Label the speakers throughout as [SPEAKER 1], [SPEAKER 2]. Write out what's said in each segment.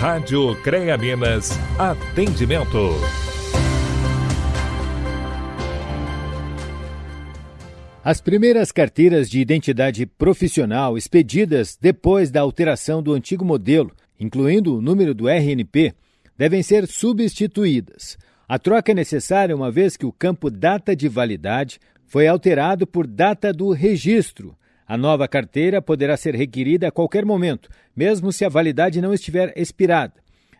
[SPEAKER 1] Rádio CREA Minas, atendimento.
[SPEAKER 2] As primeiras carteiras de identidade profissional expedidas depois da alteração do antigo modelo, incluindo o número do RNP, devem ser substituídas. A troca é necessária uma vez que o campo data de validade foi alterado por data do registro. A nova carteira poderá ser requerida a qualquer momento, mesmo se a validade não estiver expirada.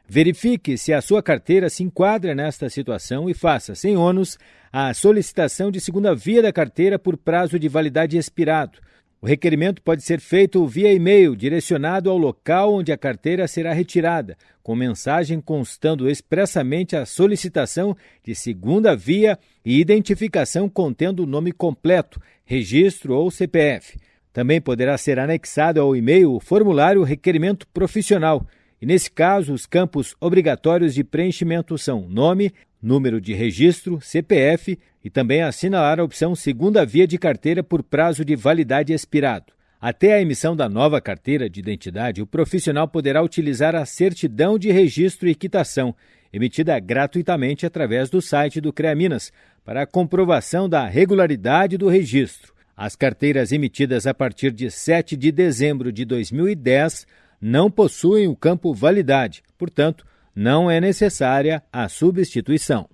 [SPEAKER 2] Verifique se a sua carteira se enquadra nesta situação e faça, sem ônus, a solicitação de segunda via da carteira por prazo de validade expirado. O requerimento pode ser feito via e-mail direcionado ao local onde a carteira será retirada, com mensagem constando expressamente a solicitação de segunda via e identificação contendo o nome completo, registro ou CPF. Também poderá ser anexado ao e-mail o formulário requerimento profissional. E nesse caso, os campos obrigatórios de preenchimento são nome, número de registro, CPF e também assinalar a opção segunda via de carteira por prazo de validade expirado. Até a emissão da nova carteira de identidade, o profissional poderá utilizar a certidão de registro e quitação, emitida gratuitamente através do site do CREA Minas, para a comprovação da regularidade do registro. As carteiras emitidas a partir de 7 de dezembro de 2010 não possuem o campo validade, portanto, não é necessária a substituição.